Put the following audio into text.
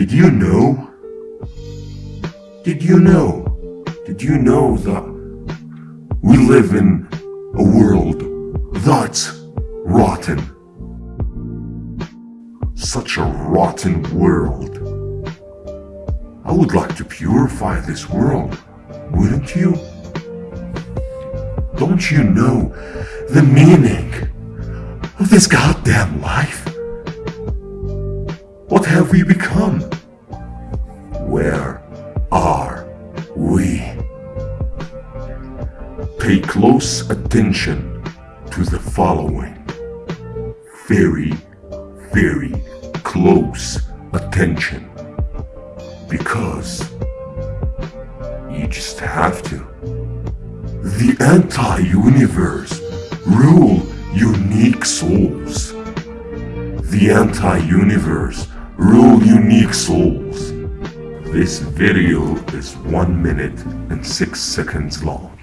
Did you know? Did you know? Did you know that we live in a world that's rotten? Such a rotten world. I would like to purify this world, wouldn't you? Don't you know the meaning of this goddamn life? Have we become? Where are we? Pay close attention to the following. Very, very close attention. Because you just have to. The anti-universe rule unique souls. The anti-universe rule unique souls. This video is 1 minute and 6 seconds long.